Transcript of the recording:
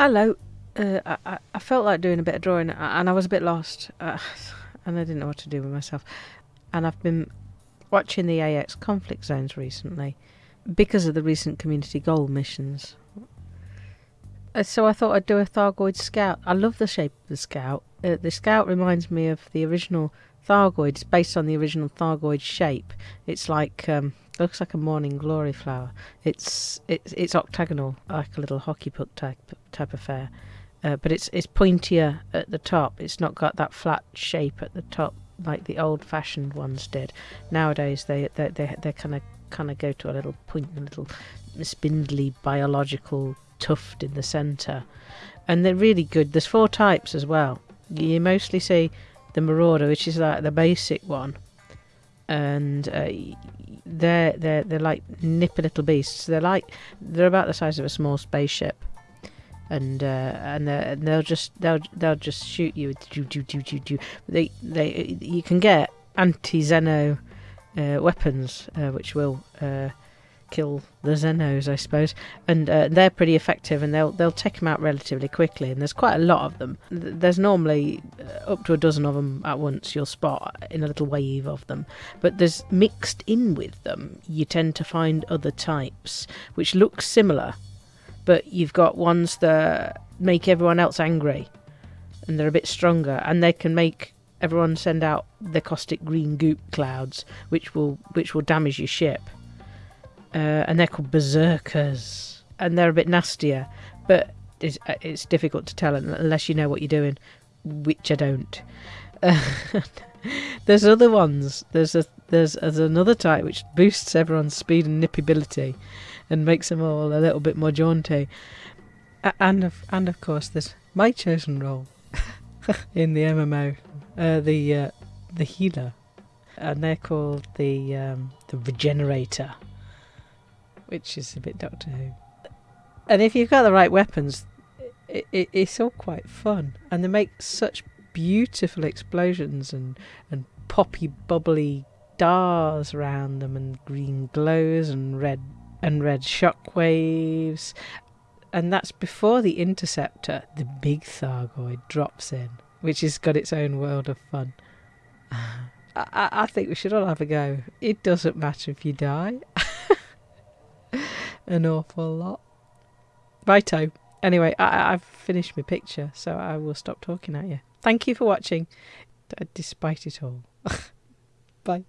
Hello. Uh, I, I- felt like doing a bit of drawing and I was a bit lost uh, and I didn't know what to do with myself. And I've been watching the AX conflict zones recently because of the recent community goal missions. Uh, so I thought I'd do a Thargoid Scout. I love the shape of the Scout. Uh, the Scout reminds me of the original Thargoid. It's based on the original Thargoid shape. It's like um, looks like a morning glory flower. It's it's it's octagonal, like a little hockey puck type type affair, uh, but it's it's pointier at the top. It's not got that flat shape at the top like the old-fashioned ones did. Nowadays they they they they kind of kind of go to a little point, a little spindly biological tuft in the centre, and they're really good. There's four types as well. You mostly see the marauder, which is like the basic one, and uh, they're they're they're like nippy little beasts. They're like they're about the size of a small spaceship, and uh, and, and they'll just they'll they'll just shoot you. with doo, doo, doo, doo, doo. They they you can get anti-Xeno uh, weapons, uh, which will uh, kill the Xenos, I suppose, and uh, they're pretty effective, and they'll they'll take them out relatively quickly. And there's quite a lot of them. There's normally uh, up to a dozen of them at once. You'll spot in a little wave of them, but there's mixed in with them. You tend to find other types which look similar, but you've got ones that make everyone else angry, and they're a bit stronger, and they can make everyone send out the caustic green goop clouds, which will which will damage your ship. Uh, and they're called berserkers, and they're a bit nastier, but it's, uh, it's difficult to tell unless you know what you're doing, which I don't. There's other ones. There's a there's, there's another type which boosts everyone's speed and nippability, and makes them all a little bit more jaunty. And of and of course there's my chosen role in the MMO, uh, the uh, the healer, and they're called the um, the regenerator, which is a bit Doctor Who. And if you've got the right weapons, it, it, it's all quite fun, and they make such beautiful explosions and and poppy bubbly stars around them, and green glows and red and red shock waves. And that's before the interceptor, the big Thargoid, drops in, which has got its own world of fun. I, I I think we should all have a go. It doesn't matter if you die. An awful lot. Righto. Anyway, I, I've finished my picture, so I will stop talking at you. Thank you for watching, despite it all. Bye.